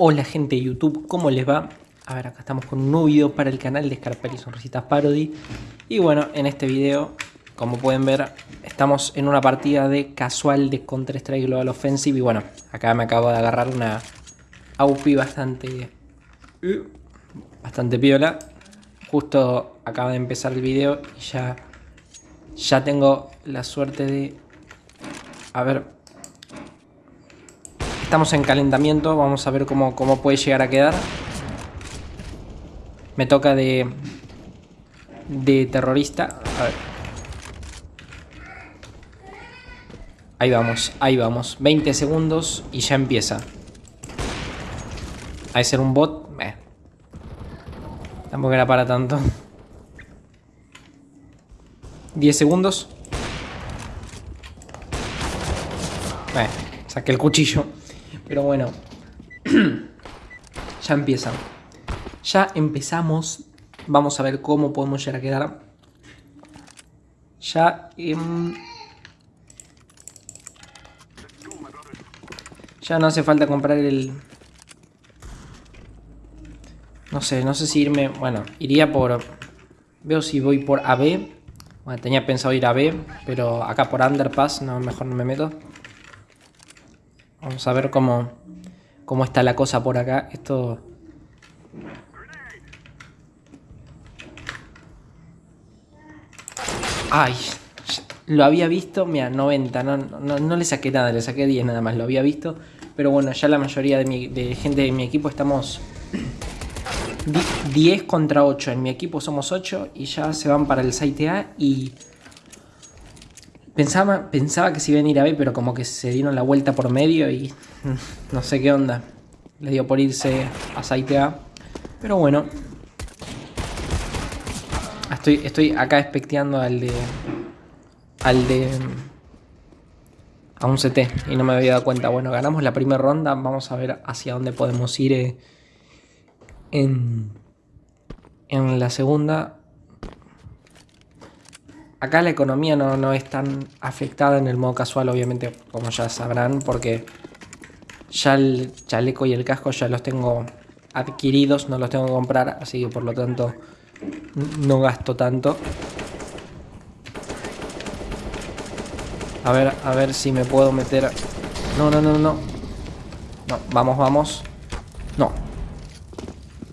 Hola gente de YouTube, ¿cómo les va? A ver, acá estamos con un nuevo video para el canal de Scarpelli Sonrisitas Parody. Y bueno, en este video, como pueden ver, estamos en una partida de casual de Counter-Strike Global Offensive. Y bueno, acá me acabo de agarrar una AUP bastante... Bastante piola. Justo acaba de empezar el video y ya... Ya tengo la suerte de... A ver, Estamos en calentamiento, vamos a ver cómo, cómo puede llegar a quedar. Me toca de... De terrorista. A ver. Ahí vamos, ahí vamos. 20 segundos y ya empieza. Hay ser un bot. Eh. Tampoco era para tanto. 10 segundos. Eh, saqué el cuchillo. Pero bueno, ya empieza. Ya empezamos. Vamos a ver cómo podemos llegar a quedar. Ya... ya no hace falta comprar el... No sé, no sé si irme... Bueno, iría por... Veo si voy por AB. Bueno, tenía pensado ir a B, pero acá por Underpass, no, mejor no me meto. Vamos a ver cómo, cómo está la cosa por acá. Esto... Ay, lo había visto, mira, 90, no, no, le saqué nada, le saqué 10 nada más, lo había visto. Pero bueno, ya la mayoría de, mi, de gente de mi equipo estamos 10 contra 8. En mi equipo somos 8 y ya se van para el site A y Pensaba, pensaba que se iban a ir a B, pero como que se dieron la vuelta por medio y mm, no sé qué onda. Le dio por irse a Site A. Pero bueno. Estoy, estoy acá especteando al de... Al de... A un CT y no me había dado cuenta. Bueno, ganamos la primera ronda. Vamos a ver hacia dónde podemos ir eh, en, en la segunda. Acá la economía no, es tan afectada en el modo casual, obviamente, como ya sabrán, porque ya el chaleco y el casco ya los tengo adquiridos, no los tengo que comprar, así que por lo tanto no gasto tanto. A ver, a ver si me puedo meter... No, no, no, no. No, vamos, vamos. No.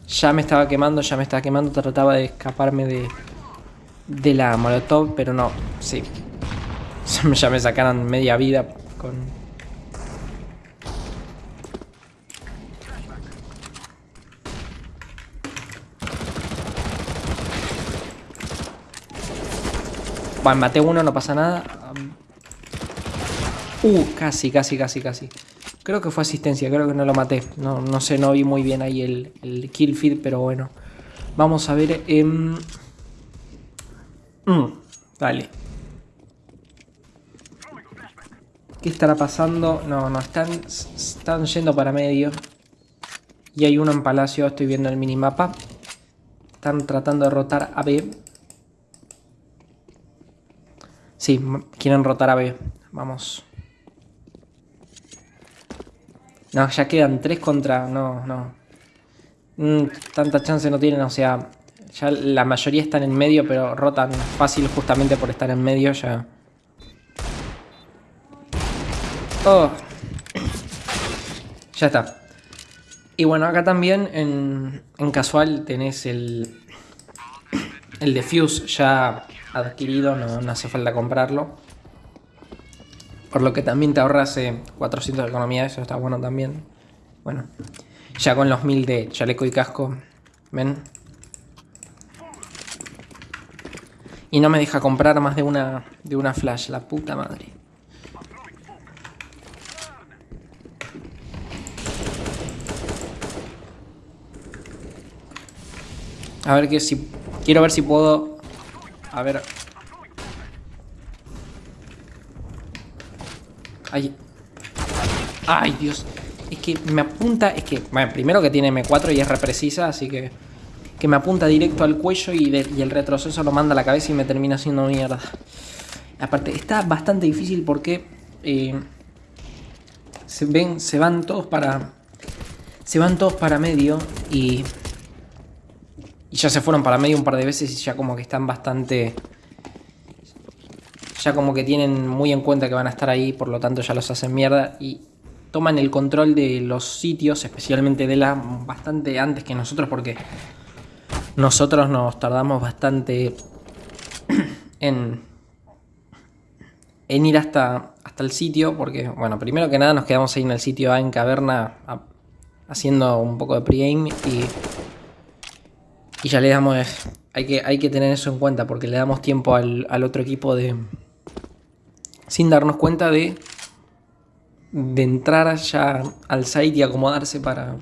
Ya me estaba quemando, ya me estaba quemando, trataba de escaparme de de la molotov, pero no, sí. Ya me sacaron media vida con... Bueno, maté uno, no pasa nada. Uh, casi, casi, casi, casi. Creo que fue asistencia, creo que no lo maté. No, no sé, no vi muy bien ahí el, el kill feed, pero bueno. Vamos a ver... Eh, Mm, dale. ¿Qué estará pasando? No, no, están, están yendo para medio. Y hay uno en palacio, estoy viendo el minimapa. Están tratando de rotar a B. Sí, quieren rotar a B. Vamos. No, ya quedan tres contra... No, no. Mm, tanta chance no tienen, o sea... Ya la mayoría están en medio, pero rotan fácil justamente por estar en medio ya. Oh. Ya está. Y bueno, acá también en, en casual tenés el, el defuse ya adquirido, no, hace falta comprarlo. Por lo que también te ahorras 400 de economía, eso está bueno también. Bueno, ya con los 1000 de chaleco y casco, ¿ven? Y no me deja comprar más de una, de una flash, la puta madre. A ver que si... Quiero ver si puedo... A ver... Ay. Ay, Dios. Es que me apunta... Es que... Bueno, primero que tiene M4 y es reprecisa, así que que me apunta directo al cuello y, el retroceso lo manda a la cabeza y me termina haciendo mierda. Aparte, está bastante difícil porque eh, se, ven, se van todos para, Se van todos para medio y... Y ya se fueron para medio un par de veces y ya como que están bastante... Ya como que tienen muy en cuenta que van a estar ahí, por lo tanto ya los hacen mierda y toman el control de los sitios, especialmente de la bastante antes que nosotros porque nosotros nos tardamos bastante en, en ir hasta, hasta el sitio, porque, bueno, primero que nada nos quedamos ahí en el sitio A en Caverna haciendo un poco de pregame y, y ya le damos, hay que, hay que tener eso en cuenta porque le damos tiempo al, al otro equipo de, sin darnos cuenta de, de entrar ya al site y acomodarse para...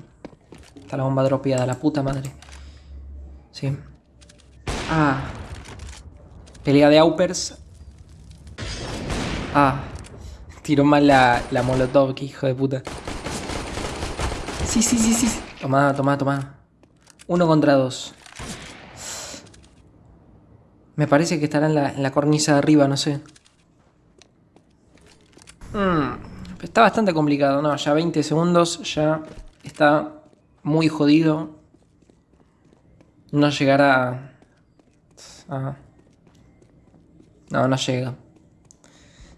Está la bomba dropeada, la puta madre. Sí. Ah. Pelea de Aupers. Ah. Tiró mal la, la molotov, que hijo de puta. Sí, sí, sí, sí. Toma, toma, toma. Uno contra dos. Me parece que estará en la, en la cornisa de arriba, no sé. Mm, está bastante complicado, ¿no? Ya 20 segundos, ya está muy jodido. No llegará a... No, no llega.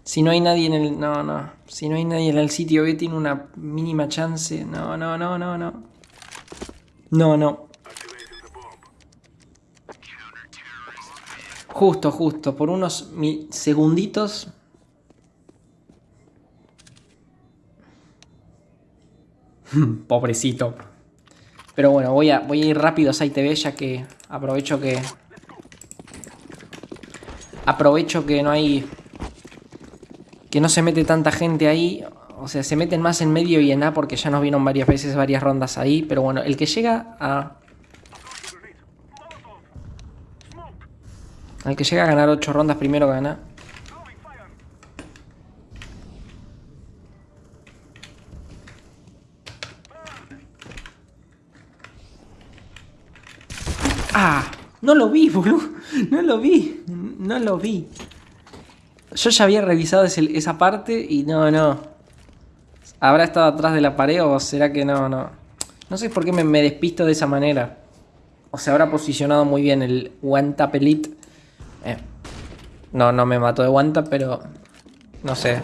Si no hay nadie en el... No, no. Si no hay nadie en el sitio B tiene una mínima chance. No, no, no, no, no. No, no. Justo, justo. Por unos segunditos Pobrecito. Pero bueno, voy a, voy a ir rápido a SiteTV ya que aprovecho que... Aprovecho que no hay... Que no se mete tanta gente ahí. O sea, se meten más en medio y en A porque ya nos vieron varias veces, varias rondas ahí. Pero bueno, el que llega a... El que llega a ganar 8 rondas primero gana. ¡Ah! No lo vi, boludo. No lo vi. No lo vi. Yo ya había revisado esa parte y no, no. ¿Habrá estado atrás de la pared o será que no, no? No sé por qué me, despisto de esa manera. O se habrá posicionado muy bien el One Tap Elite. Eh, no, no me mató de One Tap, pero... No sé.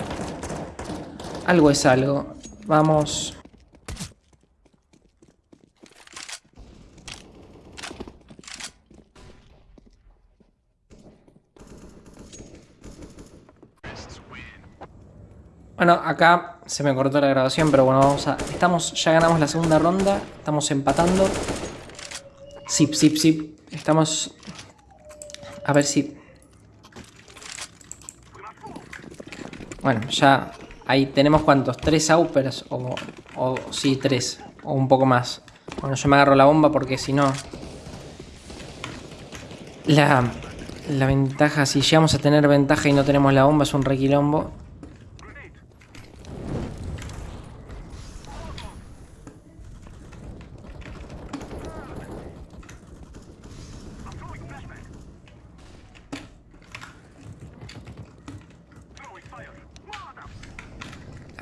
Algo es algo. Vamos... Bueno, acá se me cortó la grabación, pero bueno, vamos a... Estamos, ya ganamos la segunda ronda, estamos empatando. Zip, zip, zip. Estamos... A ver si... Bueno, ya... Ahí tenemos cuántos, tres Aupers o, o... Sí, tres. O un poco más. Bueno, yo me agarro la bomba porque si no... La... La ventaja, si llegamos a tener ventaja y no tenemos la bomba es un requilombo.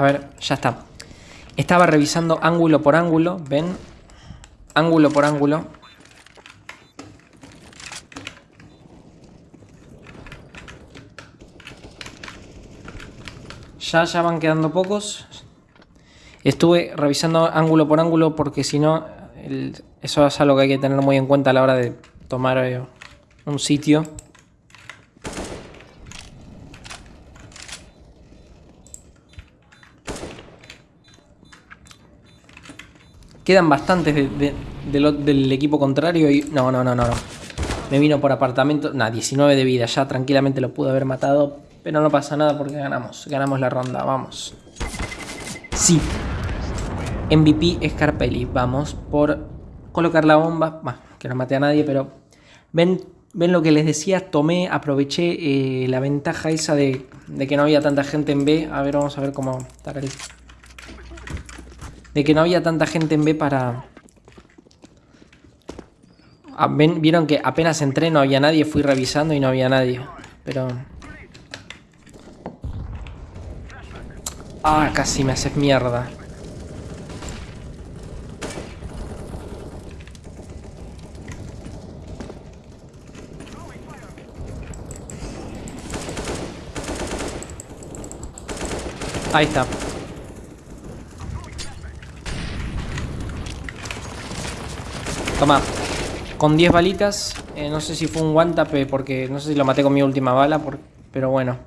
A ver, ya está. Estaba revisando ángulo por ángulo, ¿ven? Ángulo por ángulo. Ya, ya van quedando pocos. Estuve revisando ángulo por ángulo porque si no, eso es algo que hay que tener muy en cuenta a la hora de tomar eh, un sitio. Quedan bastantes del equipo contrario y... No, no, no, no, no. Me vino por apartamento... Nah, 19 de vida. Ya tranquilamente lo pude haber matado. Pero no pasa nada porque ganamos. Ganamos la ronda. Vamos. Sí. MVP Scarpelli. Vamos por colocar la bomba. Bah, que no maté a nadie, pero... Ven, ven lo que les decía. Tomé, aproveché eh, la ventaja esa de, de que no había tanta gente en B. A ver, vamos a ver cómo está el de que no había tanta gente en B para... Ah, vieron que apenas entré no había nadie, fui revisando y no había nadie. Pero... Ah, casi me haces mierda. Ahí está. Toma. Con 10 balitas. Eh, no sé si fue un one tap porque no sé si lo maté con mi última bala. pero bueno.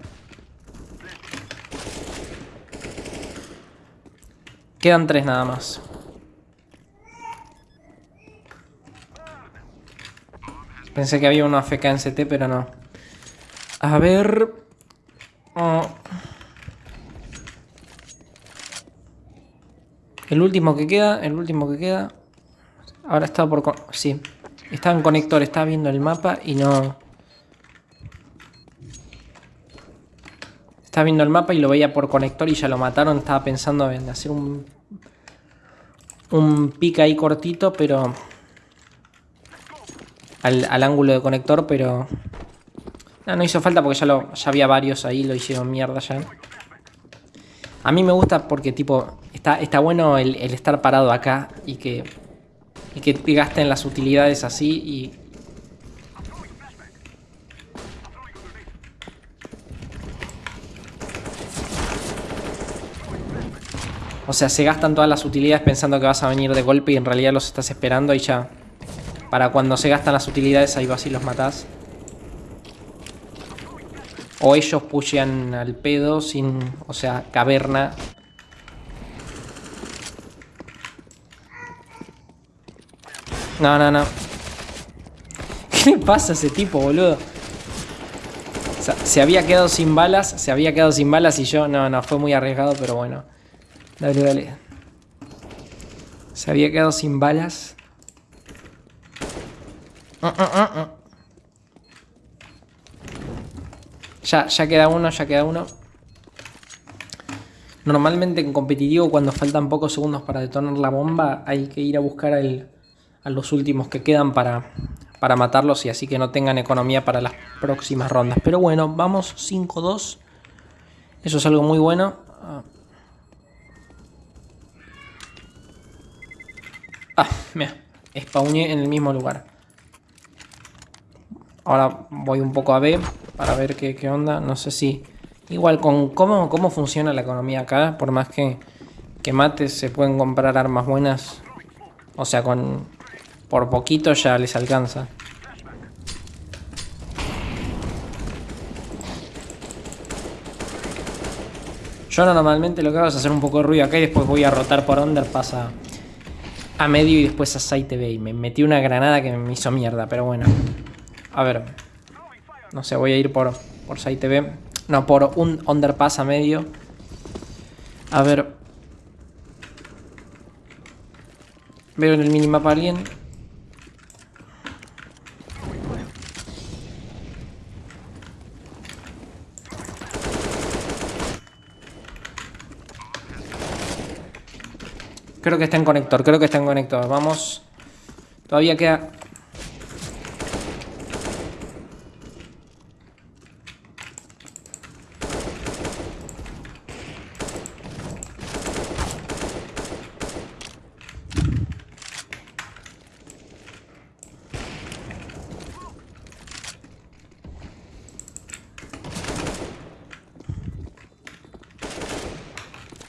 Quedan 3 nada más. Pensé que había una FK en CT, pero no. A ver... Oh. El último que queda, el último que queda. Ahora está por... Sí. Está en conector, está viendo el mapa y no... Está viendo el mapa y lo veía por conector y ya lo mataron. Estaba pensando en hacer un... Un pick ahí cortito, pero al, ángulo de conector, pero... No, no hizo falta porque ya, lo, ya había varios ahí, lo hicieron mierda ya. A mí me gusta porque, tipo, está, está bueno el, estar parado acá y que, y que gasten las utilidades así y... O sea, se gastan todas las utilidades pensando que vas a venir de golpe y en realidad los estás esperando y ya para cuando se gastan las utilidades, ahí vas y los matás. O ellos pushean al pedo sin... O sea, caverna. No, no, no. ¿Qué le pasa a ese tipo, boludo? O sea, se había quedado sin balas. Se había quedado sin balas y yo... No, no, fue muy arriesgado, pero bueno. Dale, dale. Se había quedado sin balas. Ya, ya queda uno, ya queda uno. Normalmente en competitivo cuando faltan pocos segundos para detonar la bomba hay que ir a buscar a los últimos que quedan para, para matarlos y así que no tengan economía para las próximas rondas. Pero bueno, vamos 5-2. Eso es algo muy bueno. Ah, mira, spawné en el mismo lugar. Ahora voy un poco a B para ver qué, onda. No sé si... Igual con cómo, cómo funciona la economía acá. Por más que, que mates se pueden comprar armas buenas. O sea, con por poquito ya les alcanza. Yo normalmente lo que hago es hacer un poco de ruido acá y después voy a rotar por underpass a, a medio y después a site B. Y me metí una granada que me hizo mierda, pero bueno. A ver. No sé, voy a ir por, por site B. No, por un underpass a medio. A ver. Veo en el minimapa a alguien. Creo que está en conector, creo que está en conector. Vamos. Todavía queda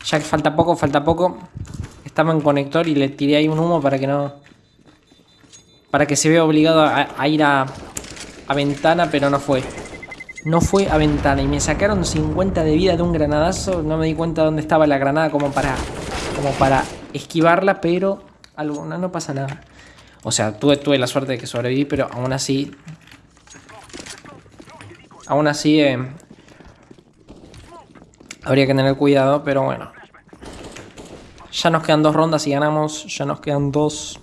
Ya falta poco, falta poco. Estaba en conector y le tiré ahí un humo para que no... Para que se vea obligado a, ir a, a ventana, pero no fue. No fue a ventana y me sacaron 50 de vida de un granadazo. No me di cuenta dónde estaba la granada como para, como para esquivarla, pero algo, no, pasa nada. O sea, tuve, tuve la suerte de que sobreviví, pero aún así... Aún así... Eh, habría que tener cuidado, pero bueno. Ya nos quedan dos rondas y ganamos. Ya nos quedan dos.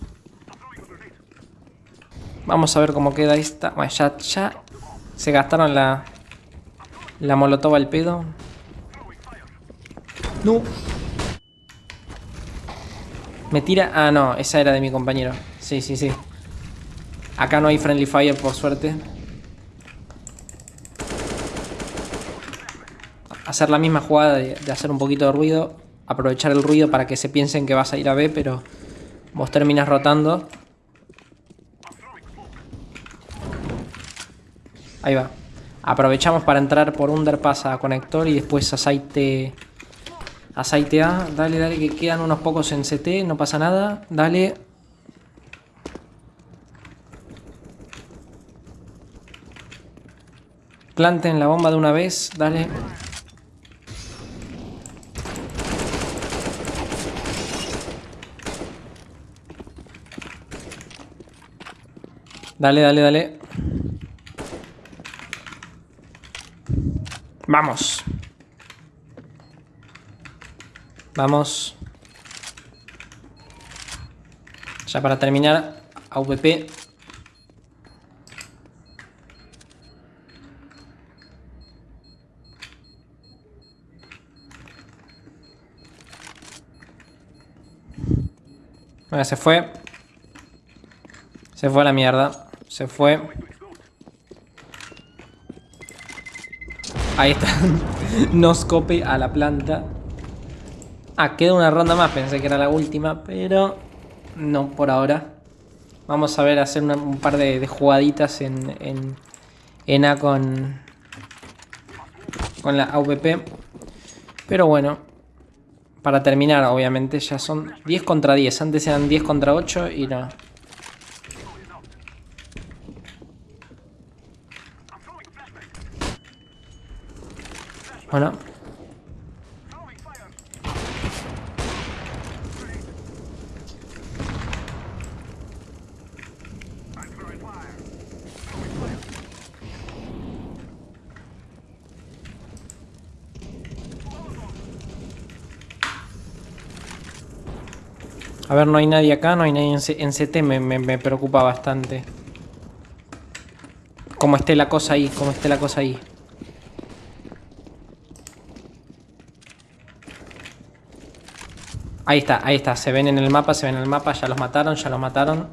Vamos a ver cómo queda esta. Bueno, ya, ya se gastaron la, la molotov al pedo. No. Me tira... Ah, no. Esa era de mi compañero. Sí, sí, sí. Acá no hay friendly fire, por suerte. Hacer la misma jugada de hacer un poquito de ruido aprovechar el ruido para que se piensen que vas a ir a B, pero vos terminas rotando. Ahí va. Aprovechamos para entrar por underpass a conector y después a site Aceitea, dale, dale, que quedan unos pocos en CT, no pasa nada. Dale. Planten la bomba de una vez, dale. Dale, dale, dale. Vamos. Vamos. Ya para terminar, AVP. Bueno, se fue. Se fue a la mierda. Se fue. Ahí está. Nos cope a la planta. Ah, queda una ronda más. Pensé que era la última, pero no por ahora. Vamos a ver, hacer un par de, jugaditas en, en, en, A con, con la AVP. Pero bueno, para terminar, obviamente, ya son 10 contra 10. Antes eran 10 contra 8 y no. Bueno. A ver, no hay nadie acá, no hay nadie en, CT, me, me preocupa bastante. Cómo esté la cosa ahí, cómo esté la cosa ahí. Ahí está, ahí está. Se ven en el mapa, se ven en el mapa. Ya los mataron, ya los mataron.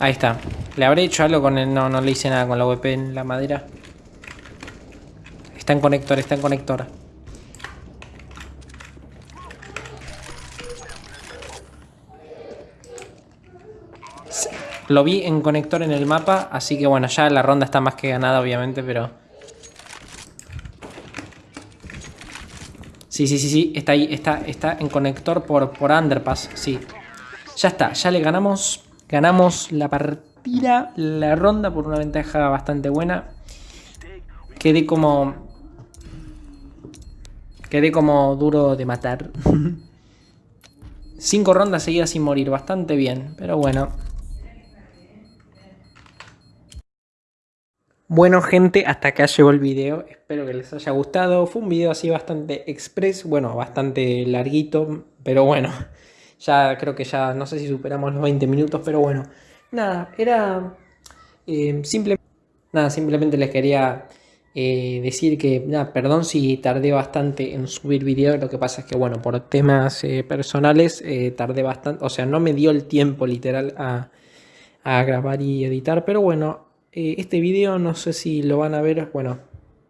Ahí está. ¿Le habré hecho algo con el...? No, no le hice nada con la VP en la madera. Está en conector, está en conector. Lo vi en conector en el mapa, así que bueno, ya la ronda está más que ganada obviamente, pero... Sí, sí, sí, sí, está ahí, está, está en conector por, por underpass, sí. Ya está, ya le ganamos, ganamos la partida, la ronda por una ventaja bastante buena. Quedé como... Quedé como duro de matar. Cinco rondas seguidas sin morir, bastante bien, pero bueno. Bueno gente, hasta acá llegó el video, espero que les haya gustado, fue un video así bastante express, bueno, bastante larguito, pero bueno, ya creo que ya, no sé si superamos los 20 minutos, pero bueno, nada, era eh, nada, simplemente les quería eh, decir que, nada, perdón si tardé bastante en subir video, lo que pasa es que, bueno, por temas eh, personales tardé bastante, o sea, no me dio el tiempo literal a grabar y editar, pero bueno, eh, este video no sé si lo van a ver, bueno,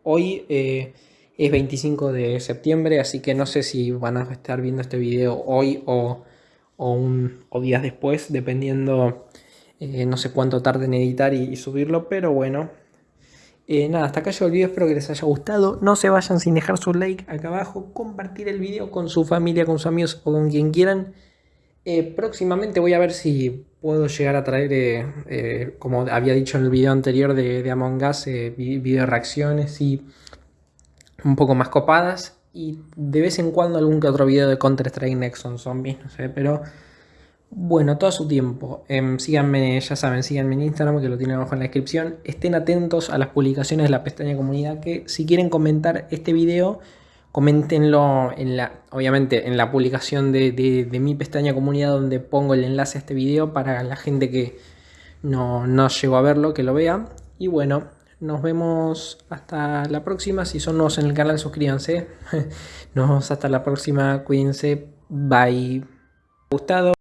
hoy eh, es 25 de septiembre, así que no sé si van a estar viendo este video hoy o, un, días después, dependiendo, eh, no sé cuánto tarde en editar y, subirlo, pero bueno. nada, hasta acá llegó el video, espero que les haya gustado. No se vayan sin dejar su like acá abajo, compartir el video con su familia, con sus amigos o con quien quieran. próximamente voy a ver si puedo llegar a traer, eh, eh, como había dicho en el video anterior de, Among Us, eh, video reacciones y un poco más copadas. Y de vez en cuando algún que otro video de Counter-Strike Nexon Zombies, no sé, pero bueno, todo su tiempo. Em, síganme, ya saben, síganme en Instagram que lo tienen abajo en la descripción. Estén atentos a las publicaciones de la pestaña comunidad que si quieren comentar este video Coméntenlo en la, obviamente en la publicación de, mi pestaña comunidad donde pongo el enlace a este video para la gente que no, no llegó a verlo, que lo vea. Y bueno, nos vemos hasta la próxima. Si son nuevos en el canal, suscríbanse. Nos vemos hasta la próxima. Cuídense. Bye. ¿Gustado?